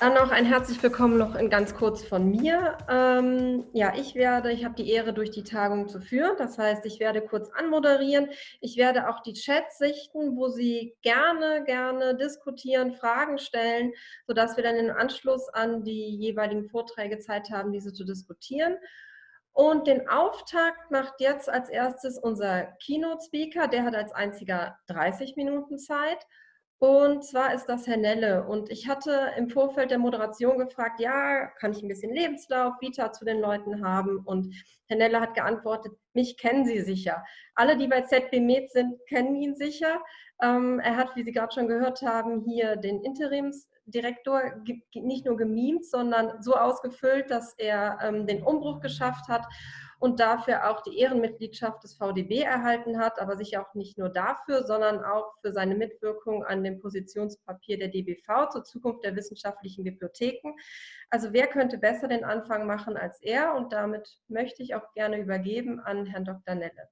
Dann noch ein herzlich willkommen noch in ganz kurz von mir. Ähm, ja, ich werde, ich habe die Ehre, durch die Tagung zu führen. Das heißt, ich werde kurz anmoderieren. Ich werde auch die Chats sichten, wo Sie gerne, gerne diskutieren, Fragen stellen, sodass wir dann im Anschluss an die jeweiligen Vorträge Zeit haben, diese zu diskutieren. Und den Auftakt macht jetzt als erstes unser Keynote-Speaker. Der hat als einziger 30 Minuten Zeit. Und zwar ist das Herr Nelle. Und ich hatte im Vorfeld der Moderation gefragt, ja, kann ich ein bisschen Lebenslauf, Vita zu den Leuten haben? Und Herr Nelle hat geantwortet, mich kennen Sie sicher. Alle, die bei ZB Med sind, kennen ihn sicher. Ähm, er hat, wie Sie gerade schon gehört haben, hier den Interimsdirektor nicht nur gemimt, sondern so ausgefüllt, dass er ähm, den Umbruch geschafft hat und dafür auch die Ehrenmitgliedschaft des VDB erhalten hat, aber sicher auch nicht nur dafür, sondern auch für seine Mitwirkung an dem Positionspapier der DBV zur Zukunft der wissenschaftlichen Bibliotheken. Also wer könnte besser den Anfang machen als er? Und damit möchte ich auch gerne übergeben an Herrn Dr. Nelle.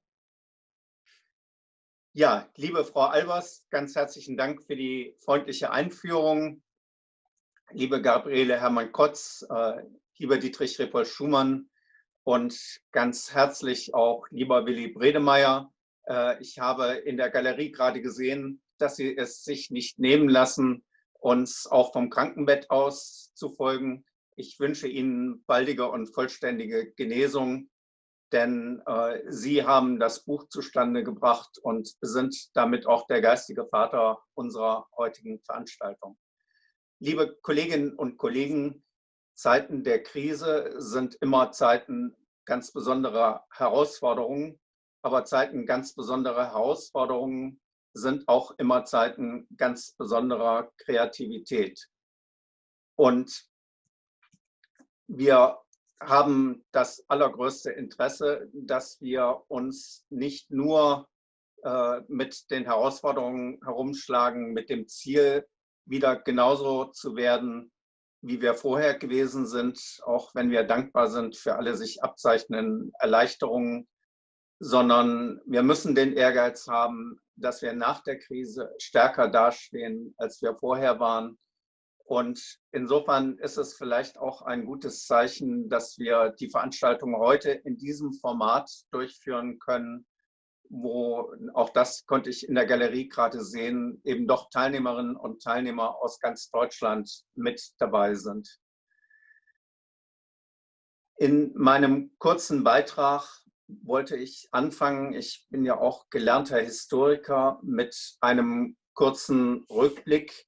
Ja, liebe Frau Albers, ganz herzlichen Dank für die freundliche Einführung. Liebe Gabriele Hermann-Kotz, äh, lieber Dietrich Repol-Schumann, und ganz herzlich auch lieber Willi Bredemeier. Äh, ich habe in der Galerie gerade gesehen, dass Sie es sich nicht nehmen lassen, uns auch vom Krankenbett aus zu folgen. Ich wünsche Ihnen baldige und vollständige Genesung, denn äh, Sie haben das Buch zustande gebracht und sind damit auch der geistige Vater unserer heutigen Veranstaltung. Liebe Kolleginnen und Kollegen, Zeiten der Krise sind immer Zeiten ganz besonderer Herausforderungen, aber Zeiten ganz besonderer Herausforderungen sind auch immer Zeiten ganz besonderer Kreativität. Und wir haben das allergrößte Interesse, dass wir uns nicht nur äh, mit den Herausforderungen herumschlagen, mit dem Ziel, wieder genauso zu werden wie wir vorher gewesen sind, auch wenn wir dankbar sind für alle sich abzeichnenden Erleichterungen, sondern wir müssen den Ehrgeiz haben, dass wir nach der Krise stärker dastehen, als wir vorher waren. Und insofern ist es vielleicht auch ein gutes Zeichen, dass wir die Veranstaltung heute in diesem Format durchführen können, wo auch das konnte ich in der Galerie gerade sehen, eben doch Teilnehmerinnen und Teilnehmer aus ganz Deutschland mit dabei sind. In meinem kurzen Beitrag wollte ich anfangen, ich bin ja auch gelernter Historiker, mit einem kurzen Rückblick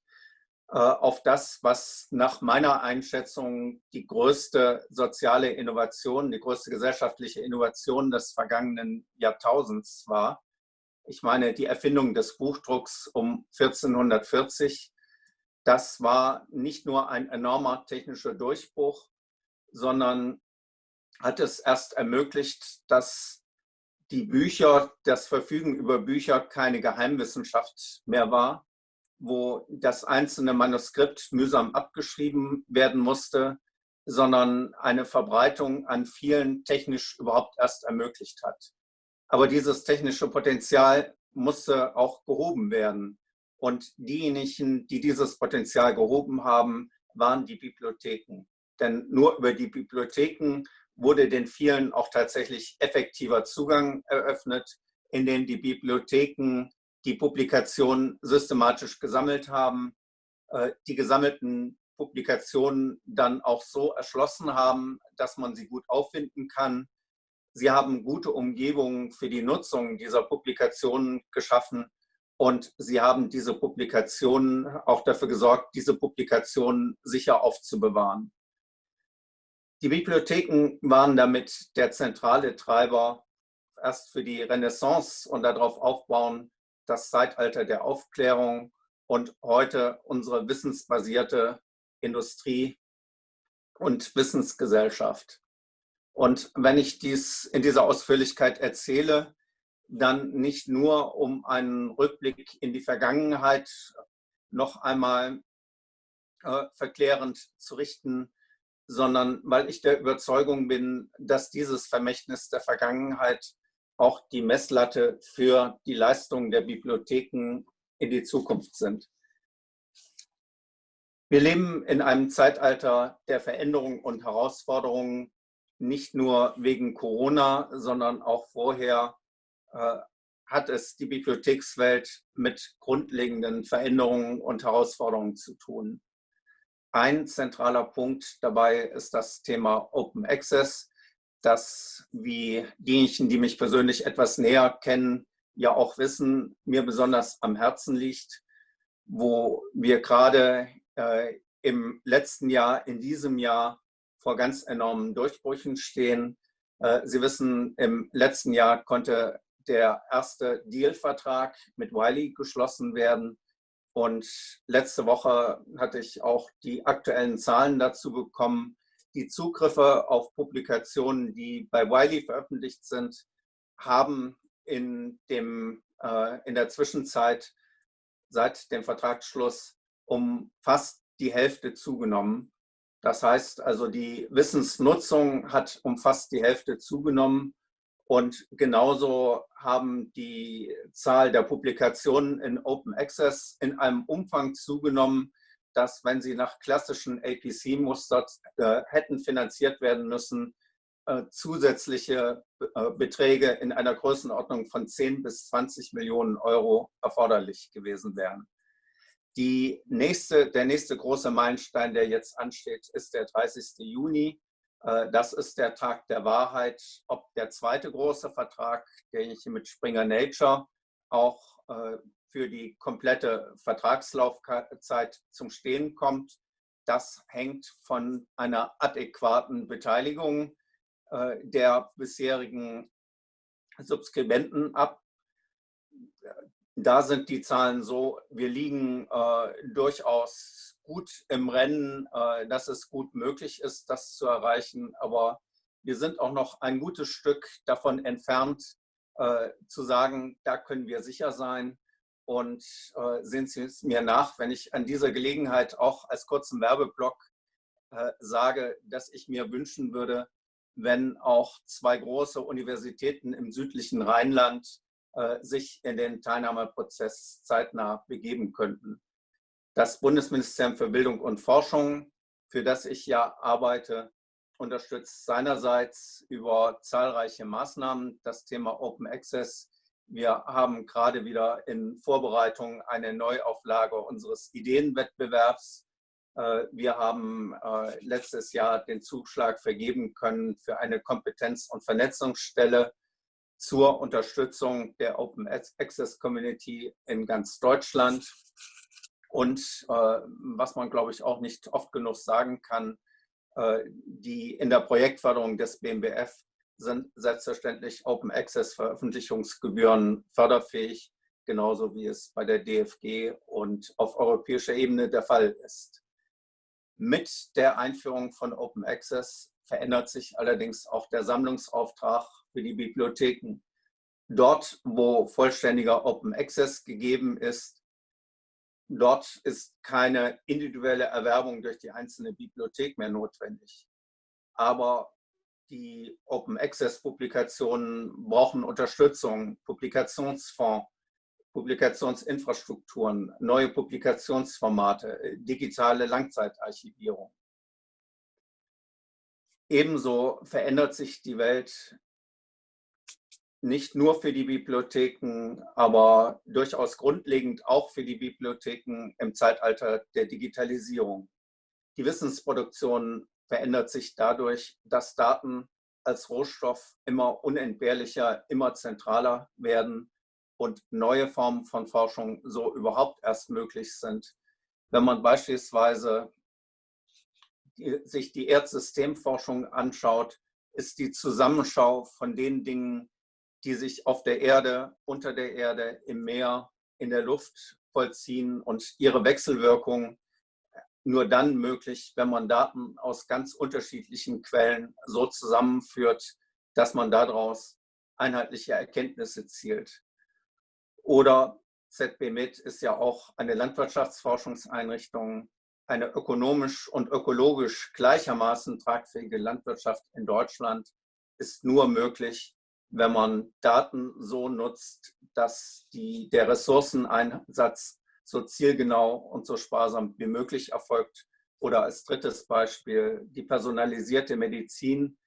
auf das, was nach meiner Einschätzung die größte soziale Innovation, die größte gesellschaftliche Innovation des vergangenen Jahrtausends war. Ich meine, die Erfindung des Buchdrucks um 1440, das war nicht nur ein enormer technischer Durchbruch, sondern hat es erst ermöglicht, dass die Bücher, das Verfügen über Bücher keine Geheimwissenschaft mehr war, wo das einzelne Manuskript mühsam abgeschrieben werden musste, sondern eine Verbreitung an vielen technisch überhaupt erst ermöglicht hat. Aber dieses technische Potenzial musste auch gehoben werden. Und diejenigen, die dieses Potenzial gehoben haben, waren die Bibliotheken. Denn nur über die Bibliotheken wurde den vielen auch tatsächlich effektiver Zugang eröffnet, in denen die Bibliotheken die Publikationen systematisch gesammelt haben, äh, die gesammelten Publikationen dann auch so erschlossen haben, dass man sie gut auffinden kann. Sie haben gute Umgebungen für die Nutzung dieser Publikationen geschaffen und sie haben diese Publikationen auch dafür gesorgt, diese Publikationen sicher aufzubewahren. Die Bibliotheken waren damit der zentrale Treiber erst für die Renaissance und darauf aufbauen das Zeitalter der Aufklärung und heute unsere wissensbasierte Industrie und Wissensgesellschaft. Und wenn ich dies in dieser Ausführlichkeit erzähle, dann nicht nur, um einen Rückblick in die Vergangenheit noch einmal äh, verklärend zu richten, sondern weil ich der Überzeugung bin, dass dieses Vermächtnis der Vergangenheit auch die Messlatte für die Leistungen der Bibliotheken in die Zukunft sind. Wir leben in einem Zeitalter der Veränderungen und Herausforderungen, nicht nur wegen Corona, sondern auch vorher äh, hat es die Bibliothekswelt mit grundlegenden Veränderungen und Herausforderungen zu tun. Ein zentraler Punkt dabei ist das Thema Open Access, das, wie diejenigen, die mich persönlich etwas näher kennen, ja auch wissen, mir besonders am Herzen liegt, wo wir gerade äh, im letzten Jahr, in diesem Jahr vor ganz enormen Durchbrüchen stehen. Äh, Sie wissen, im letzten Jahr konnte der erste Deal-Vertrag mit Wiley geschlossen werden. Und letzte Woche hatte ich auch die aktuellen Zahlen dazu bekommen. Die Zugriffe auf Publikationen, die bei Wiley veröffentlicht sind, haben in, dem, äh, in der Zwischenzeit seit dem Vertragsschluss um fast die Hälfte zugenommen. Das heißt also, die Wissensnutzung hat um fast die Hälfte zugenommen. Und genauso haben die Zahl der Publikationen in Open Access in einem Umfang zugenommen, dass, wenn sie nach klassischen APC-Mustern äh, hätten finanziert werden müssen, äh, zusätzliche äh, Beträge in einer Größenordnung von 10 bis 20 Millionen Euro erforderlich gewesen wären. Die nächste, der nächste große Meilenstein, der jetzt ansteht, ist der 30. Juni. Äh, das ist der Tag der Wahrheit, ob der zweite große Vertrag, der hier mit Springer Nature auch äh, für die komplette Vertragslaufzeit zum Stehen kommt. Das hängt von einer adäquaten Beteiligung äh, der bisherigen Subskribenten ab da sind die Zahlen so, wir liegen äh, durchaus gut im Rennen, äh, dass es gut möglich ist, das zu erreichen. Aber wir sind auch noch ein gutes Stück davon entfernt, äh, zu sagen, da können wir sicher sein. Und äh, sehen Sie es mir nach, wenn ich an dieser Gelegenheit auch als kurzen Werbeblock äh, sage, dass ich mir wünschen würde, wenn auch zwei große Universitäten im südlichen Rheinland äh, sich in den Teilnahmeprozess zeitnah begeben könnten. Das Bundesministerium für Bildung und Forschung, für das ich ja arbeite, unterstützt seinerseits über zahlreiche Maßnahmen das Thema Open Access. Wir haben gerade wieder in Vorbereitung eine Neuauflage unseres Ideenwettbewerbs. Äh, wir haben äh, letztes Jahr den Zuschlag vergeben können für eine Kompetenz- und Vernetzungsstelle zur Unterstützung der Open Access Community in ganz Deutschland. Und äh, was man, glaube ich, auch nicht oft genug sagen kann, die in der Projektförderung des BMBF sind selbstverständlich Open Access Veröffentlichungsgebühren förderfähig, genauso wie es bei der DFG und auf europäischer Ebene der Fall ist. Mit der Einführung von Open Access verändert sich allerdings auch der Sammlungsauftrag für die Bibliotheken. Dort, wo vollständiger Open Access gegeben ist, dort ist keine individuelle Erwerbung durch die einzelne Bibliothek mehr notwendig. Aber die Open Access Publikationen brauchen Unterstützung, Publikationsfonds, Publikationsinfrastrukturen, neue Publikationsformate, digitale Langzeitarchivierung. Ebenso verändert sich die Welt nicht nur für die Bibliotheken, aber durchaus grundlegend auch für die Bibliotheken im Zeitalter der Digitalisierung. Die Wissensproduktion verändert sich dadurch, dass Daten als Rohstoff immer unentbehrlicher, immer zentraler werden und neue Formen von Forschung so überhaupt erst möglich sind. Wenn man beispielsweise sich die Erdsystemforschung anschaut, ist die Zusammenschau von den Dingen, die sich auf der Erde, unter der Erde, im Meer, in der Luft vollziehen und ihre Wechselwirkung nur dann möglich, wenn man Daten aus ganz unterschiedlichen Quellen so zusammenführt, dass man daraus einheitliche Erkenntnisse zielt. Oder ZBMIT ist ja auch eine Landwirtschaftsforschungseinrichtung, eine ökonomisch und ökologisch gleichermaßen tragfähige Landwirtschaft in Deutschland ist nur möglich, wenn man Daten so nutzt, dass die, der Ressourceneinsatz so zielgenau und so sparsam wie möglich erfolgt. Oder als drittes Beispiel die personalisierte Medizin,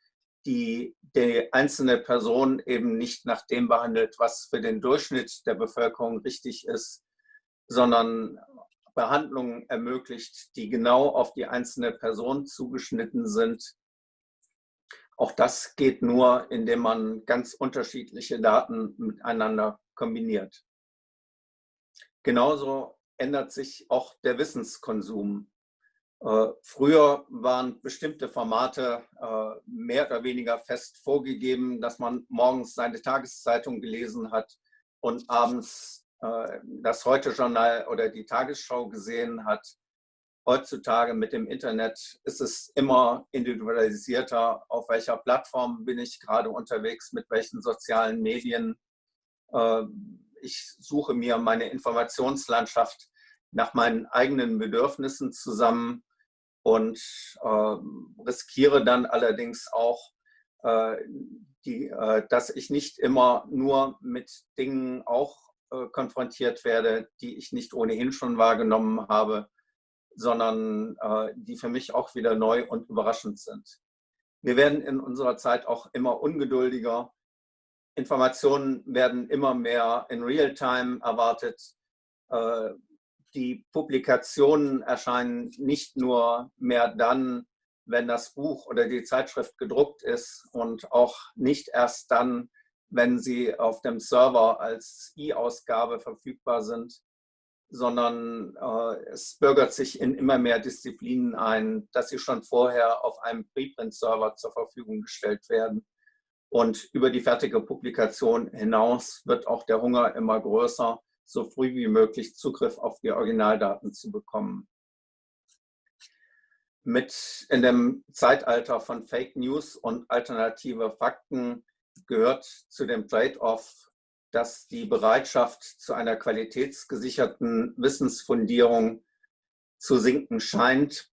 die die einzelne Person eben nicht nach dem behandelt, was für den Durchschnitt der Bevölkerung richtig ist, sondern Behandlungen ermöglicht, die genau auf die einzelne Person zugeschnitten sind. Auch das geht nur, indem man ganz unterschiedliche Daten miteinander kombiniert. Genauso ändert sich auch der Wissenskonsum. Äh, früher waren bestimmte Formate äh, mehr oder weniger fest vorgegeben, dass man morgens seine Tageszeitung gelesen hat und abends äh, das Heute-Journal oder die Tagesschau gesehen hat. Heutzutage mit dem Internet ist es immer individualisierter, auf welcher Plattform bin ich gerade unterwegs, mit welchen sozialen Medien. Ich suche mir meine Informationslandschaft nach meinen eigenen Bedürfnissen zusammen und äh, riskiere dann allerdings auch, äh, die, äh, dass ich nicht immer nur mit Dingen auch äh, konfrontiert werde, die ich nicht ohnehin schon wahrgenommen habe, sondern äh, die für mich auch wieder neu und überraschend sind. Wir werden in unserer Zeit auch immer ungeduldiger. Informationen werden immer mehr in Realtime erwartet. Äh, die Publikationen erscheinen nicht nur mehr dann, wenn das Buch oder die Zeitschrift gedruckt ist und auch nicht erst dann, wenn sie auf dem Server als E-Ausgabe verfügbar sind, sondern äh, es bürgert sich in immer mehr Disziplinen ein, dass sie schon vorher auf einem Preprint-Server zur Verfügung gestellt werden. Und über die fertige Publikation hinaus wird auch der Hunger immer größer, so früh wie möglich Zugriff auf die Originaldaten zu bekommen. Mit in dem Zeitalter von Fake News und alternative Fakten gehört zu dem Trade-off, dass die Bereitschaft zu einer qualitätsgesicherten Wissensfundierung zu sinken scheint.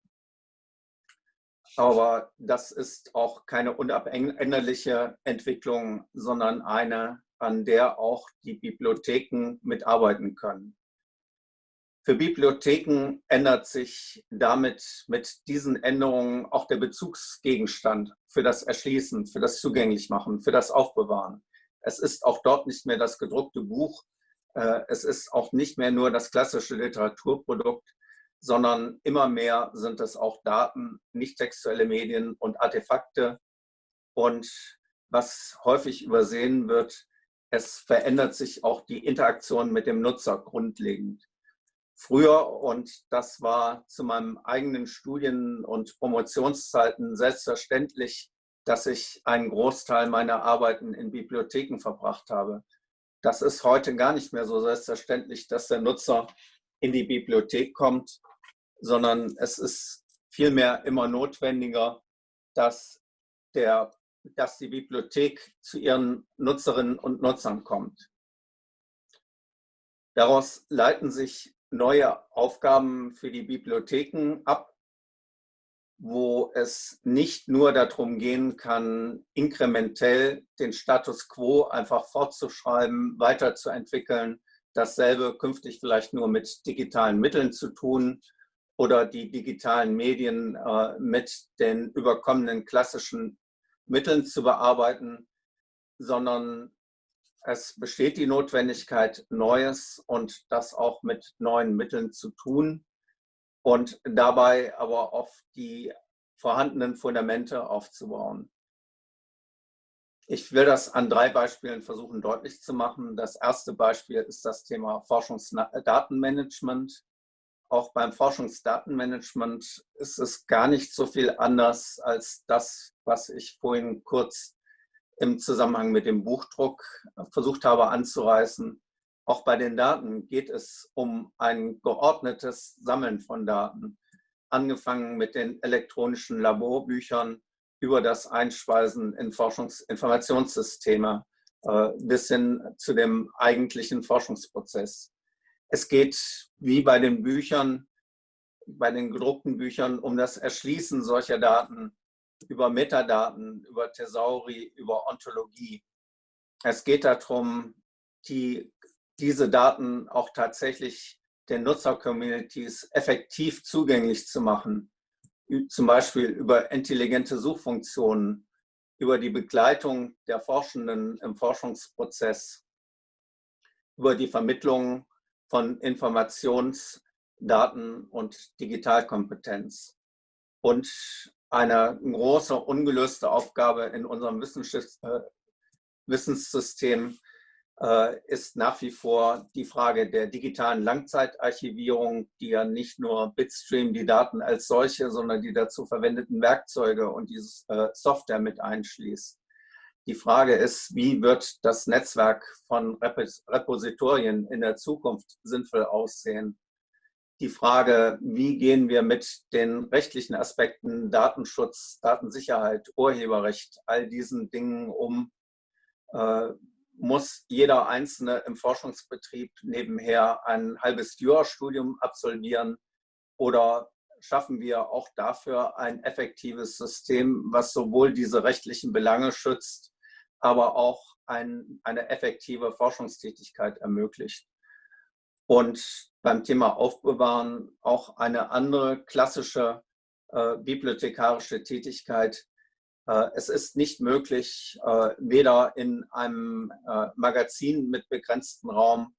Aber das ist auch keine unabänderliche Entwicklung, sondern eine, an der auch die Bibliotheken mitarbeiten können. Für Bibliotheken ändert sich damit mit diesen Änderungen auch der Bezugsgegenstand für das Erschließen, für das Zugänglichmachen, für das Aufbewahren. Es ist auch dort nicht mehr das gedruckte Buch, äh, es ist auch nicht mehr nur das klassische Literaturprodukt, sondern immer mehr sind es auch Daten, nicht textuelle Medien und Artefakte. Und was häufig übersehen wird, es verändert sich auch die Interaktion mit dem Nutzer grundlegend. Früher, und das war zu meinem eigenen Studien- und Promotionszeiten selbstverständlich, dass ich einen Großteil meiner Arbeiten in Bibliotheken verbracht habe. Das ist heute gar nicht mehr so selbstverständlich, dass der Nutzer in die Bibliothek kommt, sondern es ist vielmehr immer notwendiger, dass der dass die Bibliothek zu ihren Nutzerinnen und Nutzern kommt. Daraus leiten sich neue Aufgaben für die Bibliotheken ab, wo es nicht nur darum gehen kann, inkrementell den Status quo einfach fortzuschreiben, weiterzuentwickeln, dasselbe künftig vielleicht nur mit digitalen Mitteln zu tun oder die digitalen Medien äh, mit den überkommenen klassischen Mitteln zu bearbeiten, sondern es besteht die Notwendigkeit, Neues und das auch mit neuen Mitteln zu tun und dabei aber auf die vorhandenen Fundamente aufzubauen. Ich will das an drei Beispielen versuchen deutlich zu machen. Das erste Beispiel ist das Thema Forschungsdatenmanagement auch beim Forschungsdatenmanagement ist es gar nicht so viel anders als das, was ich vorhin kurz im Zusammenhang mit dem Buchdruck versucht habe anzureißen. Auch bei den Daten geht es um ein geordnetes Sammeln von Daten, angefangen mit den elektronischen Laborbüchern über das Einspeisen in Forschungsinformationssysteme äh, bis hin zu dem eigentlichen Forschungsprozess. Es geht wie bei den Büchern, bei den gedruckten Büchern um das Erschließen solcher Daten über Metadaten, über Thesauri, über Ontologie. Es geht darum, die, diese Daten auch tatsächlich den Nutzer-Communities effektiv zugänglich zu machen, zum Beispiel über intelligente Suchfunktionen, über die Begleitung der Forschenden im Forschungsprozess, über die Vermittlung von Informationsdaten und Digitalkompetenz. Und eine große ungelöste Aufgabe in unserem äh, Wissenssystem ist nach wie vor die Frage der digitalen Langzeitarchivierung, die ja nicht nur Bitstream die Daten als solche, sondern die dazu verwendeten Werkzeuge und diese äh, Software mit einschließt. Die Frage ist, wie wird das Netzwerk von Repositorien in der Zukunft sinnvoll aussehen? Die Frage, wie gehen wir mit den rechtlichen Aspekten Datenschutz, Datensicherheit, Urheberrecht, all diesen Dingen um, äh, muss jeder Einzelne im Forschungsbetrieb nebenher ein halbes Jurastudium absolvieren? Oder schaffen wir auch dafür ein effektives System, was sowohl diese rechtlichen Belange schützt, aber auch ein, eine effektive Forschungstätigkeit ermöglicht. Und beim Thema Aufbewahren auch eine andere klassische äh, bibliothekarische Tätigkeit, es ist nicht möglich, äh, weder in einem äh, Magazin mit begrenztem Raum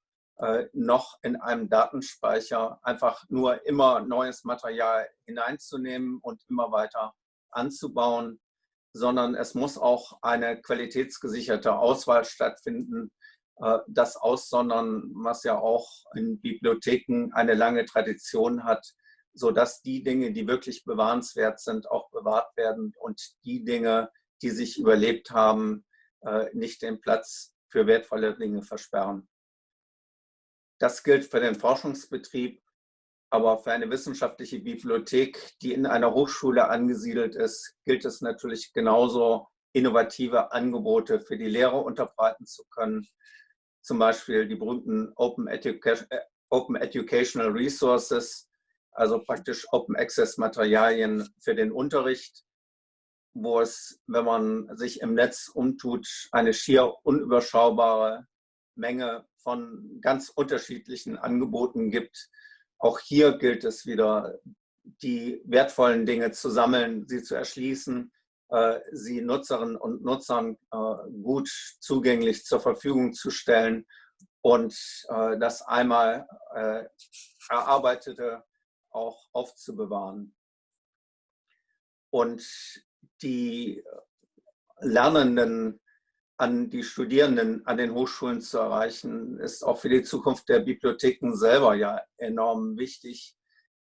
noch in einem Datenspeicher einfach nur immer neues Material hineinzunehmen und immer weiter anzubauen, sondern es muss auch eine qualitätsgesicherte Auswahl stattfinden. Das Aussondern, was ja auch in Bibliotheken eine lange Tradition hat, sodass die Dinge, die wirklich bewahrenswert sind, auch bewahrt werden und die Dinge, die sich überlebt haben, äh, nicht den Platz für wertvolle Dinge versperren. Das gilt für den Forschungsbetrieb, aber für eine wissenschaftliche Bibliothek, die in einer Hochschule angesiedelt ist, gilt es natürlich genauso, innovative Angebote für die Lehrer unterbreiten zu können. Zum Beispiel die berühmten Open, Education, äh, Open Educational Resources, also praktisch Open Access Materialien für den Unterricht, wo es, wenn man sich im Netz umtut, eine schier unüberschaubare Menge von ganz unterschiedlichen Angeboten gibt. Auch hier gilt es wieder, die wertvollen Dinge zu sammeln, sie zu erschließen, äh, sie Nutzerinnen und Nutzern äh, gut zugänglich zur Verfügung zu stellen und äh, das einmal erarbeitete auch aufzubewahren. Und die Lernenden an die Studierenden an den Hochschulen zu erreichen, ist auch für die Zukunft der Bibliotheken selber ja enorm wichtig,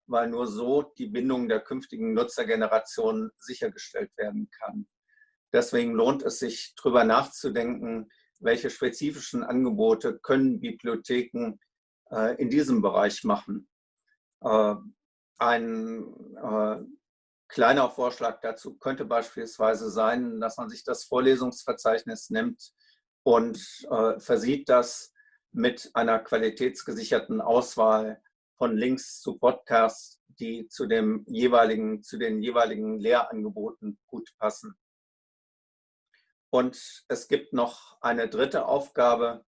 weil nur so die Bindung der künftigen Nutzergenerationen sichergestellt werden kann. Deswegen lohnt es sich, darüber nachzudenken, welche spezifischen Angebote können Bibliotheken äh, in diesem Bereich machen. Ein äh, kleiner Vorschlag dazu könnte beispielsweise sein, dass man sich das Vorlesungsverzeichnis nimmt und äh, versieht das mit einer qualitätsgesicherten Auswahl von Links zu Podcasts, die zu, dem jeweiligen, zu den jeweiligen Lehrangeboten gut passen. Und es gibt noch eine dritte Aufgabe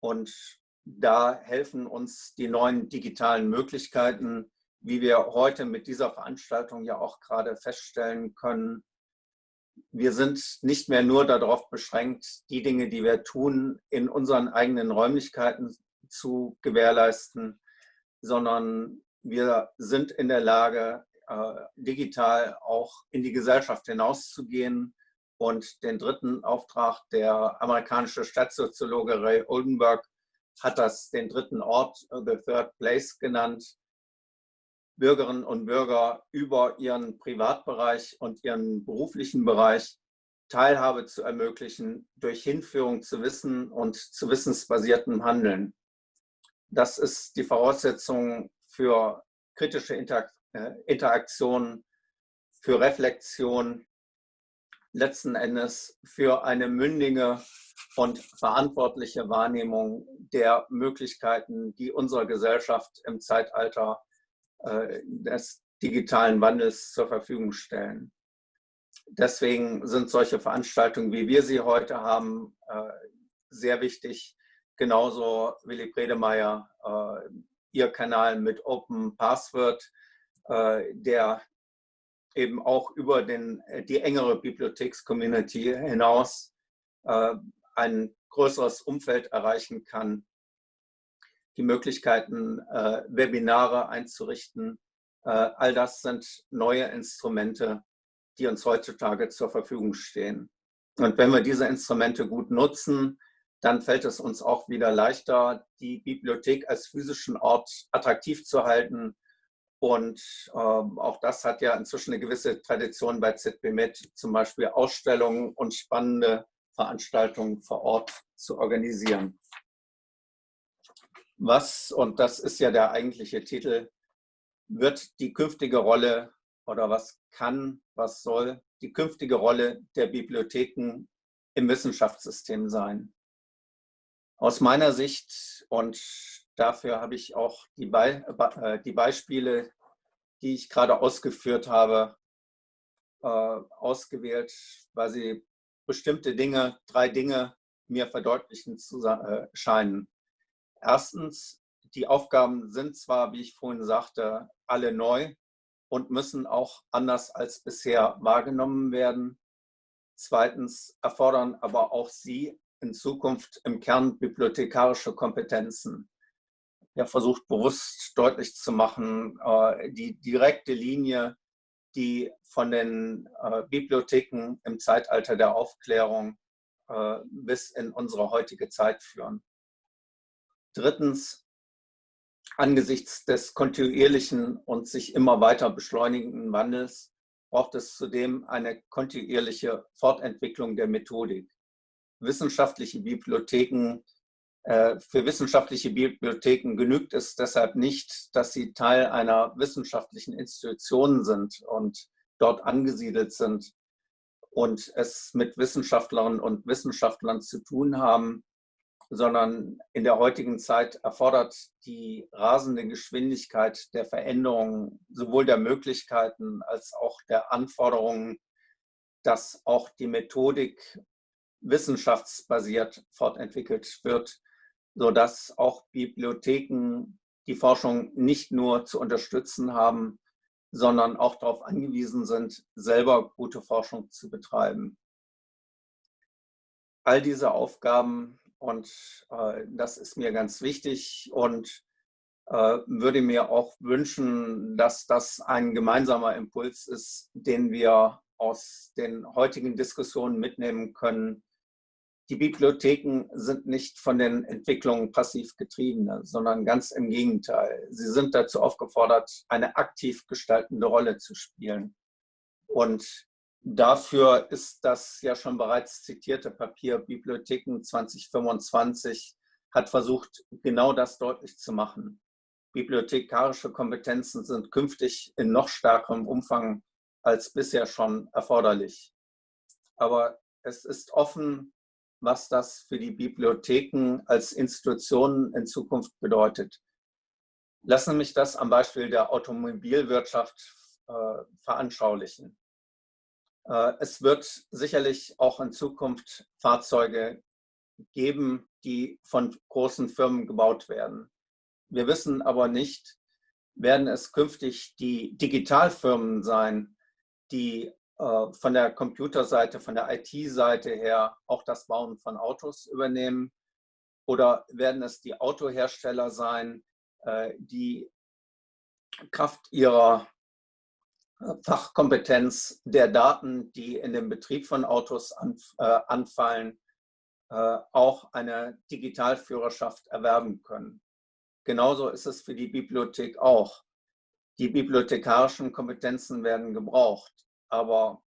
und da helfen uns die neuen digitalen Möglichkeiten, wie wir heute mit dieser Veranstaltung ja auch gerade feststellen können, wir sind nicht mehr nur darauf beschränkt, die Dinge, die wir tun, in unseren eigenen Räumlichkeiten zu gewährleisten, sondern wir sind in der Lage, äh, digital auch in die Gesellschaft hinauszugehen. Und den dritten Auftrag, der amerikanische Stadtsoziologe Ray Oldenburg hat das den dritten Ort, äh, The Third Place genannt, Bürgerinnen und Bürger über ihren Privatbereich und ihren beruflichen Bereich Teilhabe zu ermöglichen durch Hinführung zu Wissen und zu wissensbasiertem Handeln. Das ist die Voraussetzung für kritische äh, Interaktion, für Reflexion, letzten Endes für eine mündige und verantwortliche Wahrnehmung der Möglichkeiten, die unserer Gesellschaft im Zeitalter des digitalen Wandels zur Verfügung stellen. Deswegen sind solche Veranstaltungen, wie wir sie heute haben, äh, sehr wichtig. Genauso Willy Bredemeyer, äh, ihr Kanal mit Open Password, der eben auch über den, die engere Bibliotheks-Community hinaus ein größeres Umfeld erreichen kann, die Möglichkeiten, äh, Webinare einzurichten. Äh, all das sind neue Instrumente, die uns heutzutage zur Verfügung stehen. Und wenn wir diese Instrumente gut nutzen, dann fällt es uns auch wieder leichter, die Bibliothek als physischen Ort attraktiv zu halten. Und äh, auch das hat ja inzwischen eine gewisse Tradition bei ZBMed, zum Beispiel Ausstellungen und spannende Veranstaltungen vor Ort zu organisieren. Was, und das ist ja der eigentliche Titel, wird die künftige Rolle oder was kann, was soll die künftige Rolle der Bibliotheken im Wissenschaftssystem sein? Aus meiner Sicht, und dafür habe ich auch die, Be äh, die Beispiele, die ich gerade ausgeführt habe, äh, ausgewählt, weil sie bestimmte Dinge, drei Dinge mir verdeutlichen zu äh, scheinen. Erstens, die Aufgaben sind zwar, wie ich vorhin sagte, alle neu und müssen auch anders als bisher wahrgenommen werden. Zweitens erfordern aber auch sie in Zukunft im Kern bibliothekarische Kompetenzen. Habe versucht, bewusst deutlich zu machen, äh, die direkte Linie die von den äh, Bibliotheken im Zeitalter der Aufklärung äh, bis in unsere heutige Zeit führen. Drittens, angesichts des kontinuierlichen und sich immer weiter beschleunigenden Wandels braucht es zudem eine kontinuierliche Fortentwicklung der Methodik. Wissenschaftliche Bibliotheken äh, für wissenschaftliche Bibliotheken genügt es deshalb nicht, dass sie Teil einer wissenschaftlichen Institution sind und dort angesiedelt sind und es mit Wissenschaftlerinnen und Wissenschaftlern zu tun haben, sondern in der heutigen Zeit erfordert die rasende Geschwindigkeit der Veränderungen sowohl der Möglichkeiten als auch der Anforderungen, dass auch die Methodik wissenschaftsbasiert fortentwickelt wird sodass auch Bibliotheken die Forschung nicht nur zu unterstützen haben, sondern auch darauf angewiesen sind, selber gute Forschung zu betreiben. All diese Aufgaben, und äh, das ist mir ganz wichtig und äh, würde mir auch wünschen, dass das ein gemeinsamer Impuls ist, den wir aus den heutigen Diskussionen mitnehmen können, die Bibliotheken sind nicht von den Entwicklungen passiv getrieben, sondern ganz im Gegenteil. Sie sind dazu aufgefordert, eine aktiv gestaltende Rolle zu spielen. Und dafür ist das ja schon bereits zitierte Papier Bibliotheken 2025 hat versucht, genau das deutlich zu machen. Bibliothekarische Kompetenzen sind künftig in noch stärkerem Umfang als bisher schon erforderlich. Aber es ist offen was das für die Bibliotheken als Institutionen in Zukunft bedeutet. Lassen mich das am Beispiel der Automobilwirtschaft äh, veranschaulichen. Äh, es wird sicherlich auch in Zukunft Fahrzeuge geben, die von großen Firmen gebaut werden. Wir wissen aber nicht, werden es künftig die Digitalfirmen sein, die äh, von der Computerseite, von der IT-Seite her auch das Bauen von Autos übernehmen? Oder werden es die Autohersteller sein, äh, die Kraft ihrer Fachkompetenz der Daten, die in dem Betrieb von Autos anfallen, auch eine Digitalführerschaft erwerben können. Genauso ist es für die Bibliothek auch. Die bibliothekarischen Kompetenzen werden gebraucht aber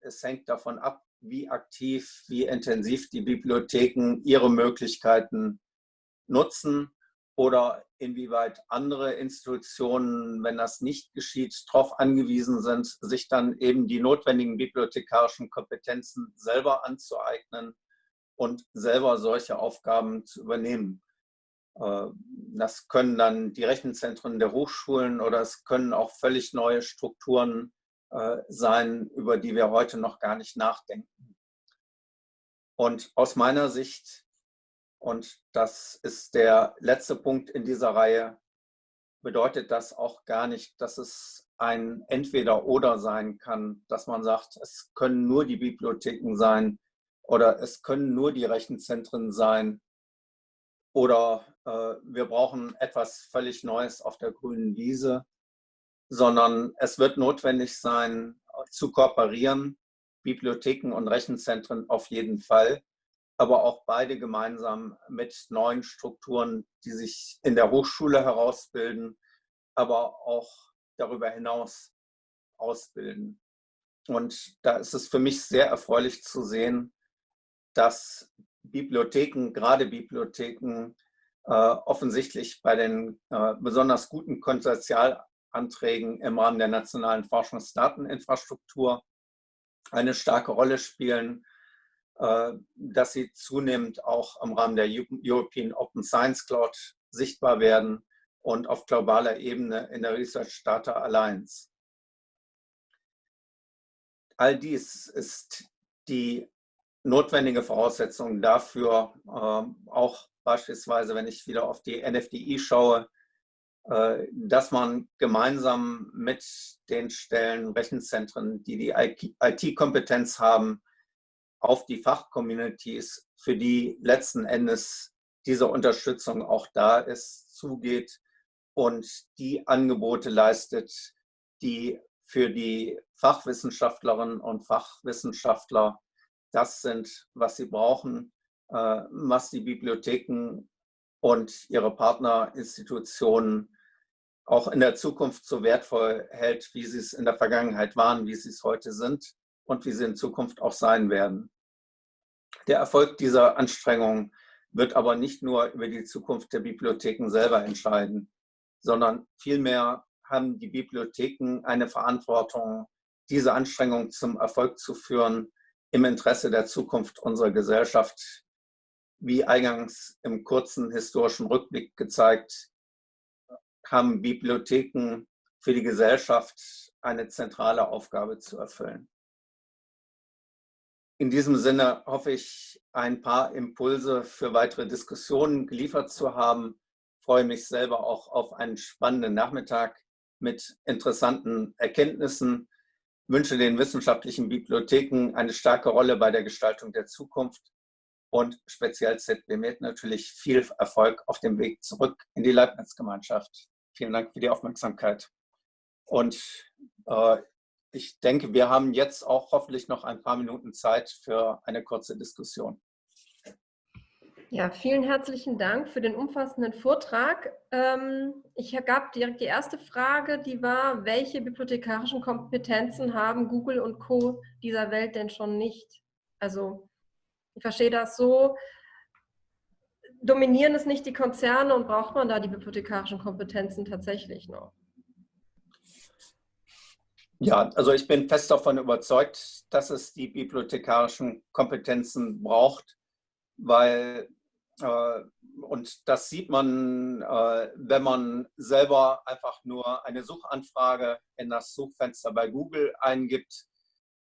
es hängt davon ab, wie aktiv, wie intensiv die Bibliotheken ihre Möglichkeiten nutzen oder inwieweit andere Institutionen, wenn das nicht geschieht, darauf angewiesen sind, sich dann eben die notwendigen bibliothekarischen Kompetenzen selber anzueignen und selber solche Aufgaben zu übernehmen. Äh, das können dann die Rechenzentren der Hochschulen oder es können auch völlig neue Strukturen äh, sein, über die wir heute noch gar nicht nachdenken. Und aus meiner Sicht, und das ist der letzte Punkt in dieser Reihe, bedeutet das auch gar nicht, dass es ein Entweder-Oder sein kann, dass man sagt, es können nur die Bibliotheken sein oder es können nur die Rechenzentren sein oder äh, wir brauchen etwas völlig Neues auf der grünen Wiese, sondern es wird notwendig sein, zu kooperieren, Bibliotheken und Rechenzentren auf jeden Fall, aber auch beide gemeinsam mit neuen Strukturen, die sich in der Hochschule herausbilden, aber auch darüber hinaus ausbilden. Und da ist es für mich sehr erfreulich zu sehen, dass Bibliotheken, gerade Bibliotheken, äh, offensichtlich bei den äh, besonders guten Konsortialanträgen im Rahmen der nationalen Forschungsdateninfrastruktur eine starke Rolle spielen, dass sie zunehmend auch im Rahmen der European Open Science Cloud sichtbar werden und auf globaler Ebene in der Research Data Alliance. All dies ist die notwendige Voraussetzung dafür, äh, auch beispielsweise, wenn ich wieder auf die NFDI schaue, äh, dass man gemeinsam mit den Stellen, Rechenzentren, die die IT-Kompetenz haben, auf die Fachcommunities, für die letzten Endes diese Unterstützung auch da ist, zugeht und die Angebote leistet, die für die Fachwissenschaftlerinnen und Fachwissenschaftler das sind, was sie brauchen, äh, was die Bibliotheken und ihre Partnerinstitutionen auch in der Zukunft so wertvoll hält, wie sie es in der Vergangenheit waren, wie sie es heute sind und wie sie in Zukunft auch sein werden. Der Erfolg dieser Anstrengungen wird aber nicht nur über die Zukunft der Bibliotheken selber entscheiden, sondern vielmehr haben die Bibliotheken eine Verantwortung, diese Anstrengungen zum Erfolg zu führen, im Interesse der Zukunft unserer Gesellschaft, wie eingangs im kurzen historischen Rückblick gezeigt, haben Bibliotheken für die Gesellschaft eine zentrale Aufgabe zu erfüllen. In diesem Sinne hoffe ich, ein paar Impulse für weitere Diskussionen geliefert zu haben. Ich freue mich selber auch auf einen spannenden Nachmittag mit interessanten Erkenntnissen wünsche den wissenschaftlichen Bibliotheken eine starke Rolle bei der Gestaltung der Zukunft und speziell ZBMed natürlich viel Erfolg auf dem Weg zurück in die Leibniz-Gemeinschaft. Vielen Dank für die Aufmerksamkeit. Und äh, ich denke, wir haben jetzt auch hoffentlich noch ein paar Minuten Zeit für eine kurze Diskussion. Ja, vielen herzlichen Dank für den umfassenden Vortrag. Ähm, ich gab direkt die erste Frage, die war, welche bibliothekarischen Kompetenzen haben Google und Co. dieser Welt denn schon nicht? Also ich verstehe das so, dominieren es nicht die Konzerne und braucht man da die bibliothekarischen Kompetenzen tatsächlich noch? Ja, also ich bin fest davon überzeugt, dass es die bibliothekarischen Kompetenzen braucht, weil äh, und das sieht man, äh, wenn man selber einfach nur eine Suchanfrage in das Suchfenster bei Google eingibt,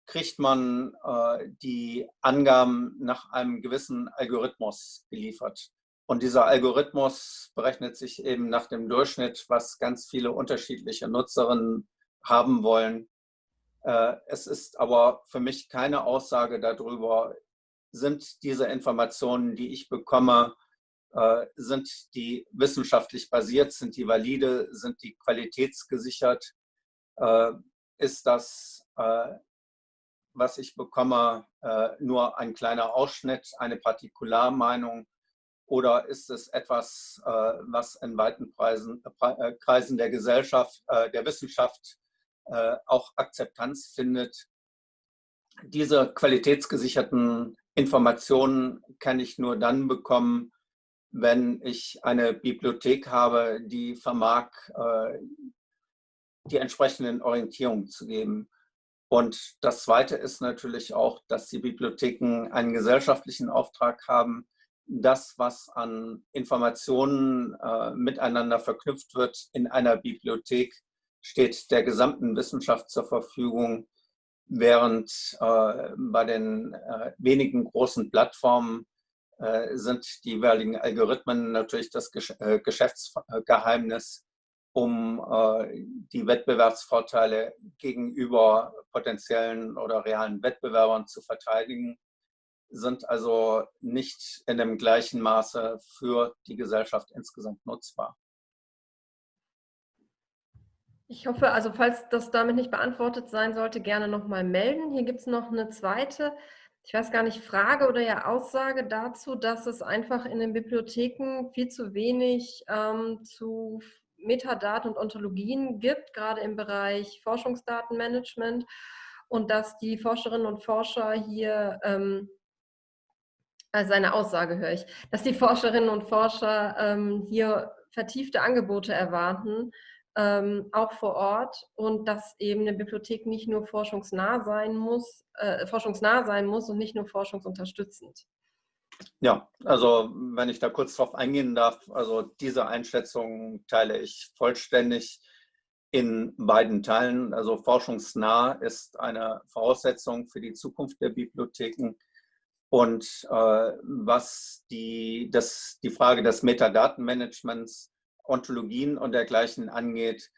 kriegt man äh, die Angaben nach einem gewissen Algorithmus geliefert. Und dieser Algorithmus berechnet sich eben nach dem Durchschnitt, was ganz viele unterschiedliche Nutzerinnen haben wollen. Es ist aber für mich keine Aussage darüber, sind diese Informationen, die ich bekomme, äh, sind die wissenschaftlich basiert, sind die valide, sind die qualitätsgesichert, äh, ist das, äh, was ich bekomme, äh, nur ein kleiner Ausschnitt, eine Partikularmeinung oder ist es etwas, äh, was in weiten äh, Kreisen der Gesellschaft, der Wissenschaft auch Akzeptanz findet? Diese qualitätsgesicherten Informationen kann ich nur dann bekommen, wenn ich eine Bibliothek habe, die vermag, äh, die entsprechenden Orientierungen zu geben. Und das Zweite ist natürlich auch, dass die Bibliotheken einen gesellschaftlichen Auftrag haben, das, was an Informationen äh, miteinander verknüpft wird in einer Bibliothek, steht der gesamten Wissenschaft zur Verfügung während äh, bei den äh, wenigen großen Plattformen äh, sind die jeweiligen Algorithmen natürlich das Gesch äh, Geschäftsgeheimnis um äh, die Wettbewerbsvorteile gegenüber potenziellen oder realen Wettbewerbern zu verteidigen, sind also nicht in dem gleichen Maße für die Gesellschaft insgesamt nutzbar. Ich hoffe, also falls das damit nicht beantwortet sein sollte, gerne nochmal melden. Hier gibt es noch eine zweite, ich weiß gar nicht, Frage oder ja Aussage dazu, dass es einfach in den Bibliotheken viel zu wenig ähm, zu Metadaten und Ontologien gibt, gerade im Bereich Forschungsdatenmanagement und dass die Forscherinnen und Forscher hier, ähm, also eine Aussage höre ich, dass die Forscherinnen und Forscher ähm, hier vertiefte Angebote erwarten, ähm, auch vor Ort und dass eben eine Bibliothek nicht nur forschungsnah sein muss, äh, forschungsnah sein muss und nicht nur forschungsunterstützend. Ja, also wenn ich da kurz drauf eingehen darf, also diese Einschätzung teile ich vollständig in beiden Teilen. Also forschungsnah ist eine Voraussetzung für die Zukunft der Bibliotheken. Und äh, was die, das, die Frage des Metadatenmanagements, Ontologien und dergleichen angeht,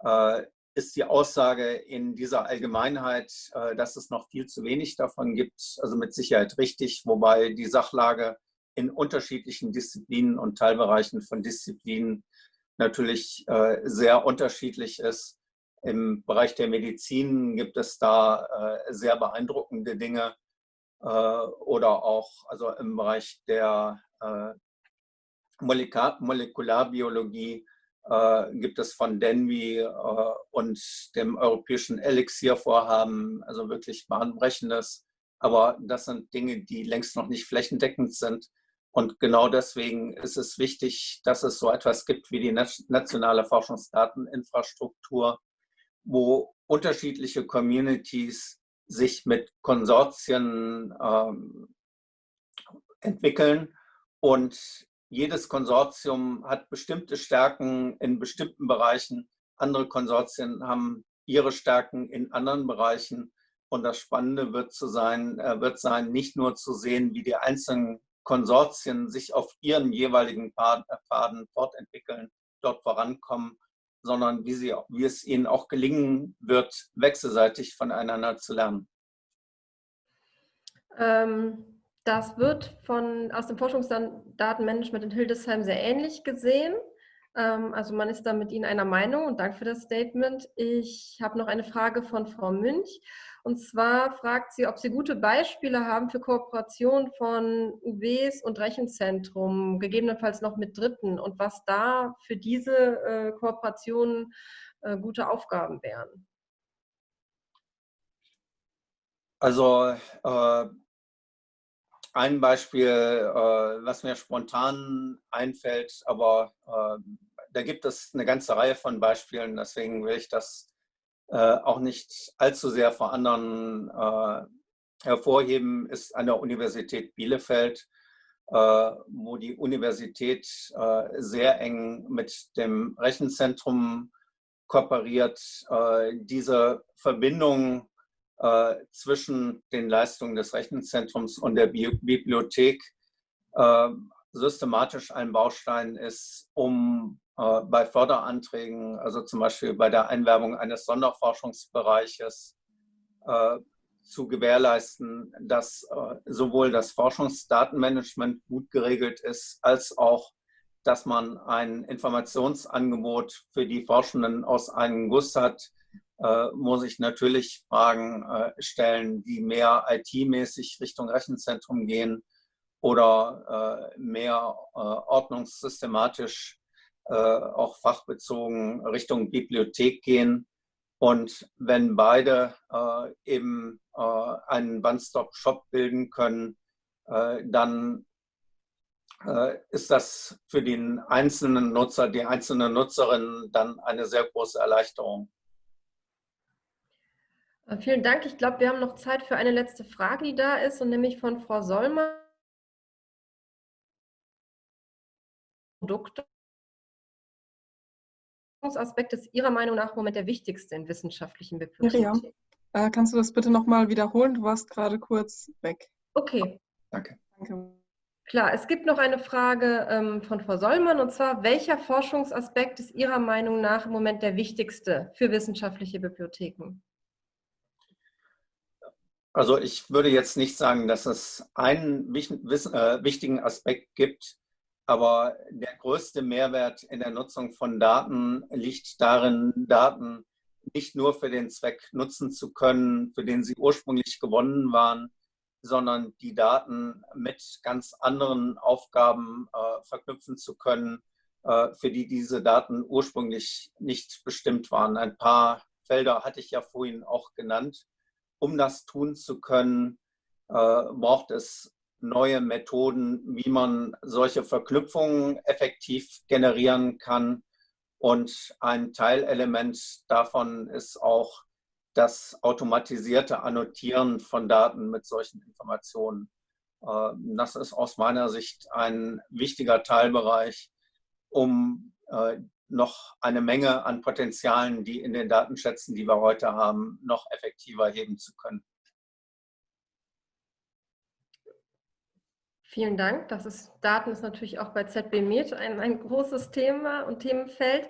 äh, ist die Aussage in dieser Allgemeinheit, äh, dass es noch viel zu wenig davon gibt, also mit Sicherheit richtig, wobei die Sachlage in unterschiedlichen Disziplinen und Teilbereichen von Disziplinen natürlich äh, sehr unterschiedlich ist. Im Bereich der Medizin gibt es da sehr beeindruckende Dinge oder auch also im Bereich der Molekularbiologie äh, gibt es von Denvi äh, und dem europäischen Elixir-Vorhaben, also wirklich bahnbrechendes. Aber das sind Dinge, die längst noch nicht flächendeckend sind. Und genau deswegen ist es wichtig, dass es so etwas gibt wie die nationale Forschungsdateninfrastruktur, wo unterschiedliche Communities sich mit Konsortien ähm, entwickeln und jedes Konsortium hat bestimmte Stärken in bestimmten Bereichen. Andere Konsortien haben ihre Stärken in anderen Bereichen. Und das Spannende wird, zu sein, äh, wird sein, nicht nur zu sehen, wie die einzelnen Konsortien sich auf ihren jeweiligen Pfaden fortentwickeln, dort vorankommen, sondern wie, sie, wie es ihnen auch gelingen wird, wechselseitig voneinander zu lernen. Ähm, das wird von, aus dem Forschungsdatenmanagement in Hildesheim sehr ähnlich gesehen. Ähm, also man ist da mit Ihnen einer Meinung und danke für das Statement. Ich habe noch eine Frage von Frau Münch. Und zwar fragt sie, ob Sie gute Beispiele haben für Kooperation von UWs und Rechenzentrum, gegebenenfalls noch mit Dritten und was da für diese äh, Kooperationen äh, gute Aufgaben wären. Also äh, ein Beispiel, äh, was mir spontan einfällt, aber äh, da gibt es eine ganze Reihe von Beispielen, deswegen will ich das äh, auch nicht allzu sehr vor anderen äh, hervorheben, ist an der Universität Bielefeld, äh, wo die Universität sehr eng mit dem Rechenzentrum kooperiert. diese Verbindung äh, zwischen den Leistungen des Rechenzentrums und der Bi Bibliothek äh, systematisch ein Baustein ist, um äh, bei Förderanträgen, also zum Beispiel bei der Einwerbung eines Sonderforschungsbereiches, äh, zu gewährleisten, dass sowohl das Forschungsdatenmanagement gut geregelt ist, als auch dass man ein Informationsangebot für die Forschenden aus einem Guss hat, muss ich natürlich Fragen äh, stellen, die mehr IT-mäßig Richtung Rechenzentrum gehen oder äh, mehr äh, ordnungssystematisch, äh, auch fachbezogen Richtung Bibliothek gehen. Und wenn beide äh, eben einen One-Stop-Shop bilden können, dann ist das für den einzelnen Nutzer, die einzelne Nutzerin dann eine sehr große Erleichterung. Äh, vielen Dank. Ich glaube, wir haben noch Zeit für eine letzte Frage, die da ist, und nämlich von Frau Solmer. Produkte. Aspekt ist Ihrer Meinung nach im Moment der wichtigste in wissenschaftlichen Bibliotheken? Ja, äh, kannst du das bitte nochmal wiederholen? Du warst gerade kurz weg. Okay. Danke. Danke. Klar, es gibt noch eine Frage ähm, von Frau Sollmann und zwar, welcher Forschungsaspekt ist Ihrer Meinung nach im Moment der wichtigste für wissenschaftliche Bibliotheken? Also ich würde jetzt nicht sagen, dass es einen äh, wichtigen Aspekt gibt, aber der größte Mehrwert in der Nutzung von Daten liegt darin, Daten nicht nur für den Zweck nutzen zu können, für den sie ursprünglich gewonnen waren, sondern die Daten mit ganz anderen Aufgaben äh, verknüpfen zu können, äh, für die diese Daten ursprünglich nicht bestimmt waren. Ein paar Felder hatte ich ja vorhin auch genannt. Um das tun zu können, äh, braucht es neue Methoden, wie man solche Verknüpfungen effektiv generieren kann. Und ein Teilelement davon ist auch das automatisierte Annotieren von Daten mit solchen Informationen. Ähm, das ist aus meiner Sicht ein wichtiger Teilbereich, um äh, noch eine Menge an Potenzialen, die in den Datenschätzen, die wir heute haben, noch effektiver heben zu können. Vielen Dank. Das ist, Daten ist natürlich auch bei ZB Med ein, ein großes Thema und Themenfeld.